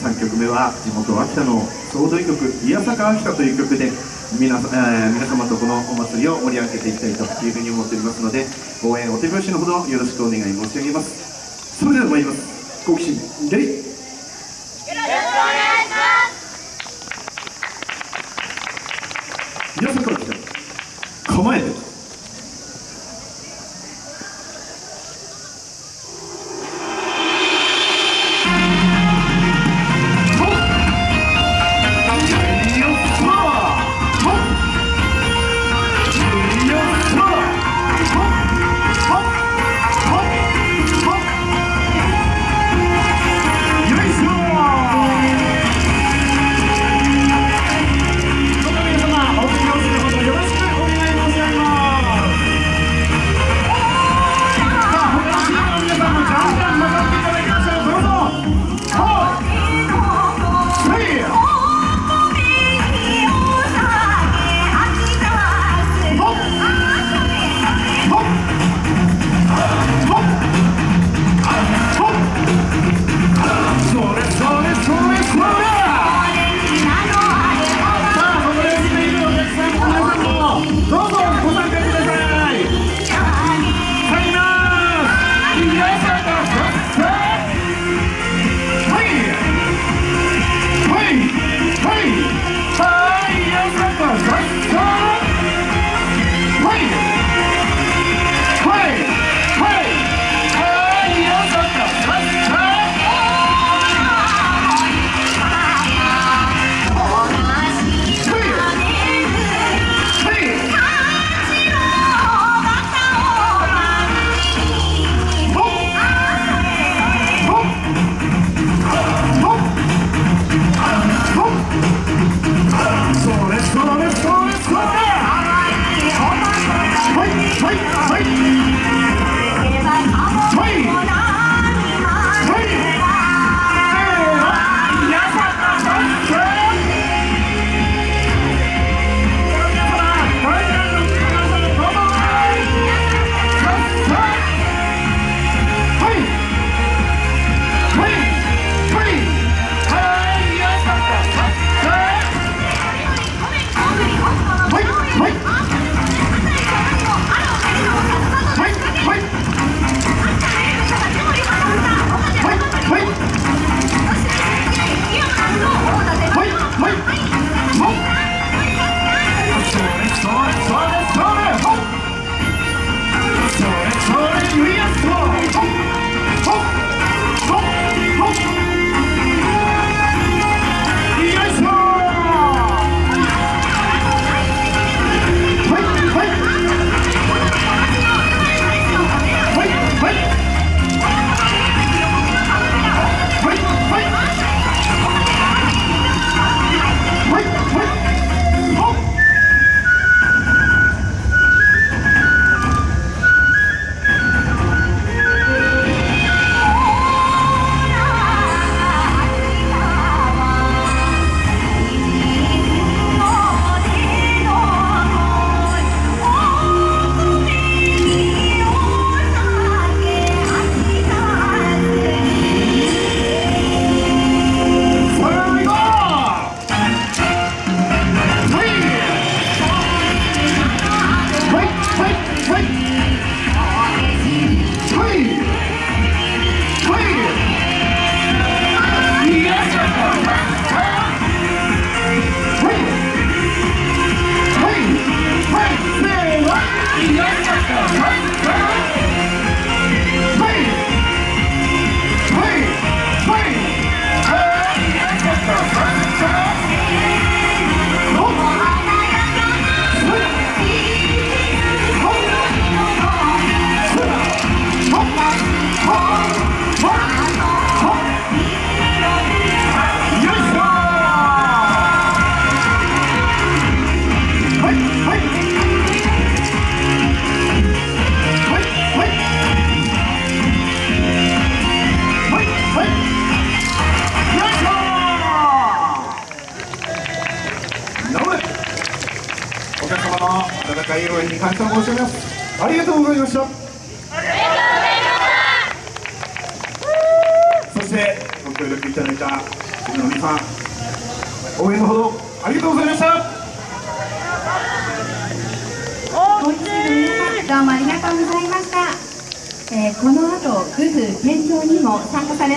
3曲目は地元秋田の総踊り曲「宮坂秋田」という曲で皆,、えー、皆様とこのお祭りを盛り上げていきたいというふうに思っておりますので応援お手拍子のほどよろしくお願い申し上げます。それでは参ります。好奇心レイ。よろしくお願いします。宮坂秋田。構えて。Break. い応援に感謝申し上げます。ありがとうございました。そしてご協力いただいたチームの皆さん応援のほどありがとうございました。本日の皆さんどうもありがとうございました、えーこの後グフ店長にも参加され